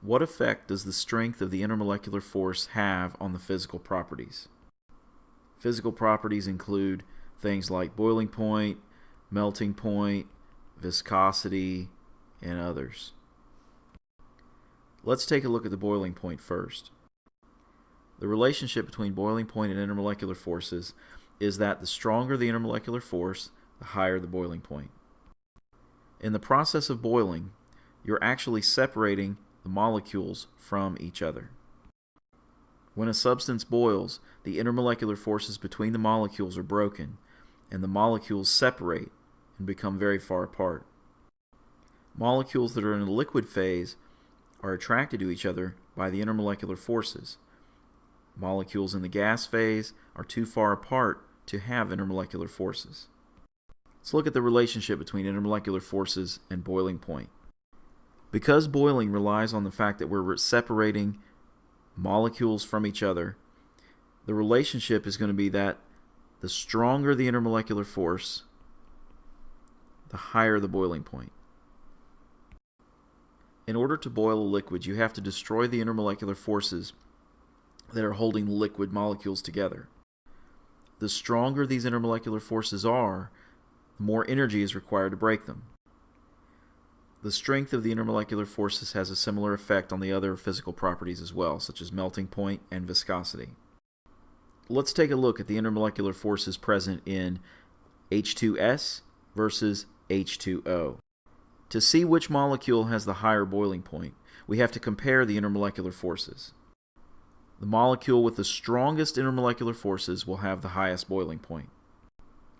What effect does the strength of the intermolecular force have on the physical properties? Physical properties include things like boiling point, melting point, viscosity, and others. Let's take a look at the boiling point first. The relationship between boiling point and intermolecular forces is that the stronger the intermolecular force, the higher the boiling point. In the process of boiling, you're actually separating the molecules from each other. When a substance boils, the intermolecular forces between the molecules are broken, and the molecules separate and become very far apart. Molecules that are in a liquid phase are attracted to each other by the intermolecular forces. Molecules in the gas phase are too far apart to have intermolecular forces. Let's look at the relationship between intermolecular forces and boiling point. Because boiling relies on the fact that we're separating molecules from each other, the relationship is going to be that the stronger the intermolecular force, the higher the boiling point. In order to boil a liquid, you have to destroy the intermolecular forces that are holding liquid molecules together. The stronger these intermolecular forces are, the more energy is required to break them. The strength of the intermolecular forces has a similar effect on the other physical properties as well, such as melting point and viscosity. Let's take a look at the intermolecular forces present in H2S versus H2O. To see which molecule has the higher boiling point, we have to compare the intermolecular forces. The molecule with the strongest intermolecular forces will have the highest boiling point.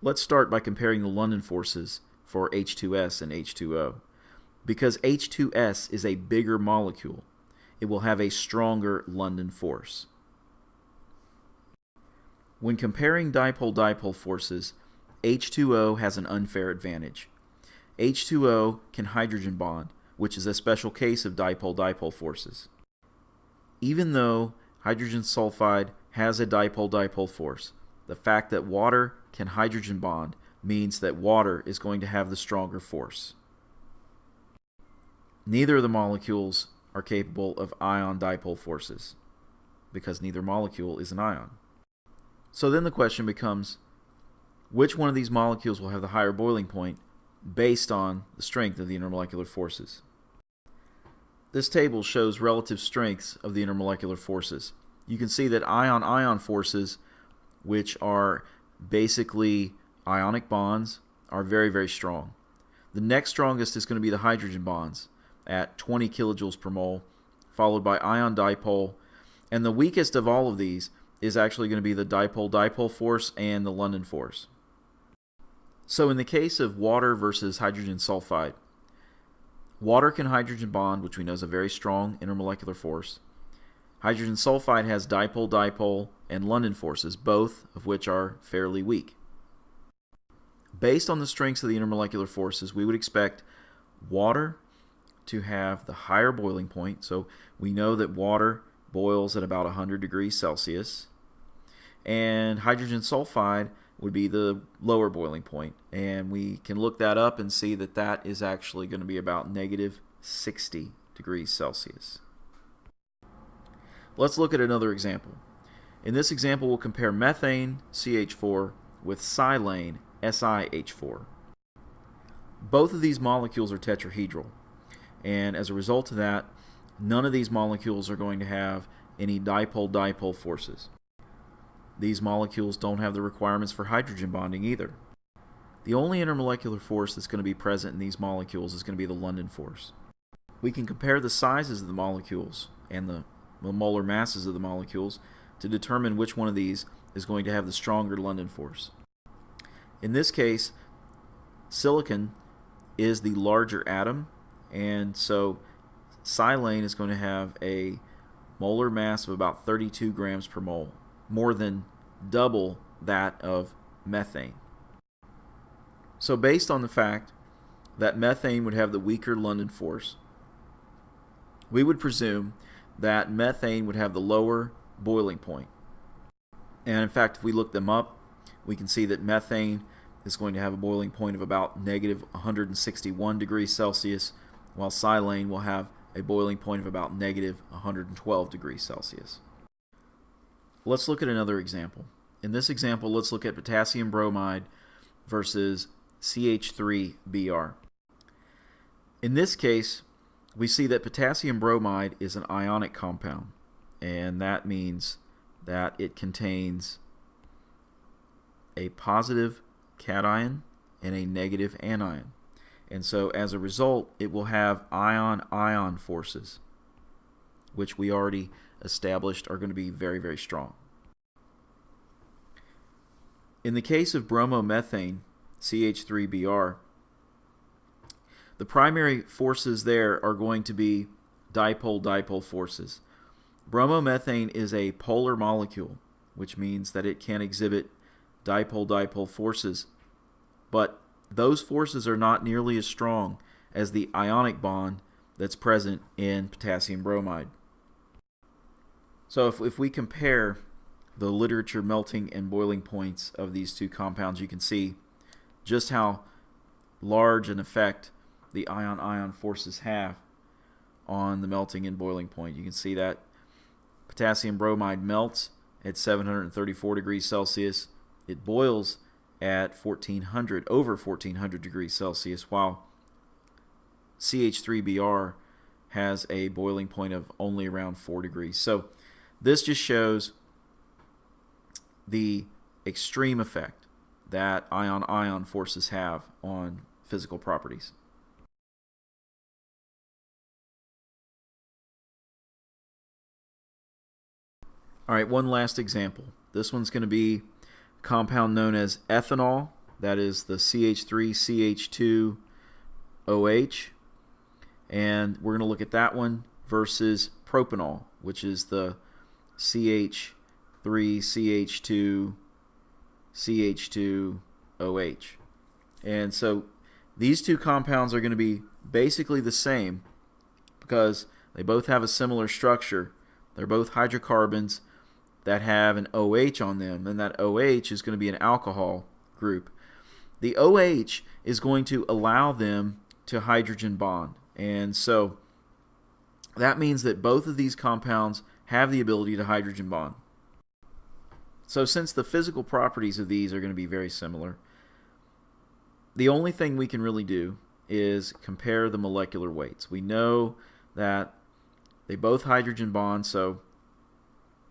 Let's start by comparing the London forces for H2S and H2O. Because H2S is a bigger molecule, it will have a stronger London force. When comparing dipole-dipole forces, H2O has an unfair advantage. H2O can hydrogen bond, which is a special case of dipole-dipole forces. Even though hydrogen sulfide has a dipole-dipole force, the fact that water can hydrogen bond means that water is going to have the stronger force. Neither of the molecules are capable of ion dipole forces because neither molecule is an ion. So then the question becomes, which one of these molecules will have the higher boiling point based on the strength of the intermolecular forces? This table shows relative strengths of the intermolecular forces. You can see that ion-ion forces, which are basically ionic bonds, are very, very strong. The next strongest is going to be the hydrogen bonds at 20 kilojoules per mole, followed by ion dipole. And the weakest of all of these is actually going to be the dipole-dipole force and the London force. So in the case of water versus hydrogen sulfide, water can hydrogen bond, which we know is a very strong intermolecular force. Hydrogen sulfide has dipole-dipole and London forces, both of which are fairly weak. Based on the strengths of the intermolecular forces, we would expect water to have the higher boiling point. So we know that water boils at about 100 degrees Celsius. And hydrogen sulfide would be the lower boiling point. And we can look that up and see that that is actually going to be about negative 60 degrees Celsius. Let's look at another example. In this example, we'll compare methane, CH4, with silane, SiH4. Both of these molecules are tetrahedral. And as a result of that, none of these molecules are going to have any dipole-dipole forces. These molecules don't have the requirements for hydrogen bonding either. The only intermolecular force that's going to be present in these molecules is going to be the London force. We can compare the sizes of the molecules and the molar masses of the molecules to determine which one of these is going to have the stronger London force. In this case, silicon is the larger atom and so silane is going to have a molar mass of about 32 grams per mole, more than double that of methane. So based on the fact that methane would have the weaker London force, we would presume that methane would have the lower boiling point. And in fact, if we look them up, we can see that methane is going to have a boiling point of about negative 161 degrees Celsius while silane will have a boiling point of about negative 112 degrees Celsius. Let's look at another example. In this example, let's look at potassium bromide versus CH3Br. In this case, we see that potassium bromide is an ionic compound, and that means that it contains a positive cation and a negative anion. And so as a result, it will have ion-ion forces, which we already established are going to be very, very strong. In the case of bromomethane, CH3Br, the primary forces there are going to be dipole-dipole forces. Bromomethane is a polar molecule, which means that it can exhibit dipole-dipole forces, but those forces are not nearly as strong as the ionic bond that's present in potassium bromide. So if, if we compare the literature melting and boiling points of these two compounds, you can see just how large an effect the ion-ion forces have on the melting and boiling point. You can see that potassium bromide melts at 734 degrees Celsius. It boils at 1400 over 1400 degrees Celsius while CH3Br has a boiling point of only around 4 degrees. So this just shows the extreme effect that ion-ion forces have on physical properties. All right, one last example. This one's going to be compound known as ethanol. That is the CH3CH2OH. And we're going to look at that one versus propanol, which is the CH3CH2CH2OH. And so these two compounds are going to be basically the same because they both have a similar structure. They're both hydrocarbons that have an OH on them, and that OH is going to be an alcohol group. The OH is going to allow them to hydrogen bond. And so that means that both of these compounds have the ability to hydrogen bond. So since the physical properties of these are going to be very similar, the only thing we can really do is compare the molecular weights. We know that they both hydrogen bond, so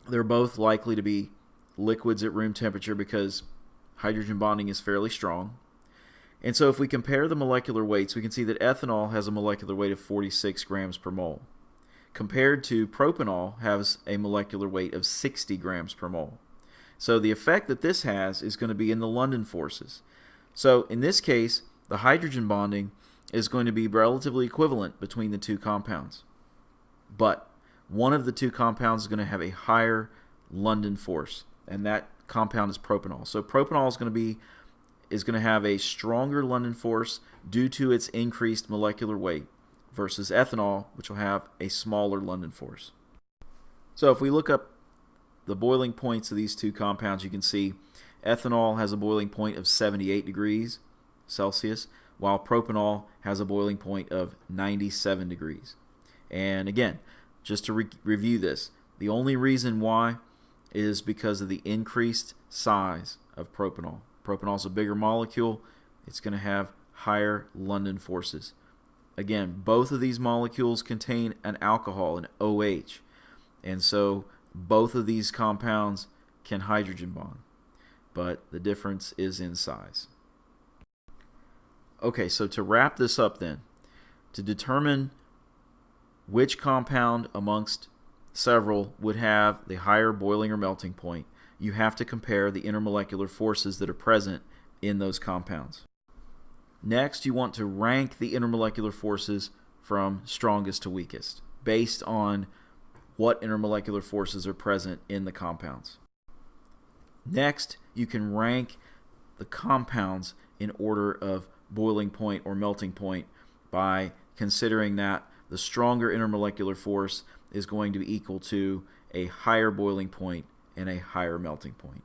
they're both likely to be liquids at room temperature because hydrogen bonding is fairly strong. And so if we compare the molecular weights, we can see that ethanol has a molecular weight of 46 grams per mole, compared to propanol has a molecular weight of 60 grams per mole. So the effect that this has is going to be in the London forces. So in this case, the hydrogen bonding is going to be relatively equivalent between the two compounds. But one of the two compounds is going to have a higher London force, and that compound is propanol. So propanol is going to be is going to have a stronger London force due to its increased molecular weight versus ethanol, which will have a smaller London force. So if we look up the boiling points of these two compounds, you can see ethanol has a boiling point of 78 degrees Celsius, while propanol has a boiling point of 97 degrees. And again, just to re review this, the only reason why is because of the increased size of propanol. Propanol is a bigger molecule. It's going to have higher London forces. Again, both of these molecules contain an alcohol, an OH. And so both of these compounds can hydrogen bond. But the difference is in size. Okay, so to wrap this up then, to determine which compound amongst several would have the higher boiling or melting point, you have to compare the intermolecular forces that are present in those compounds. Next, you want to rank the intermolecular forces from strongest to weakest based on what intermolecular forces are present in the compounds. Next, you can rank the compounds in order of boiling point or melting point by considering that the stronger intermolecular force is going to be equal to a higher boiling point and a higher melting point.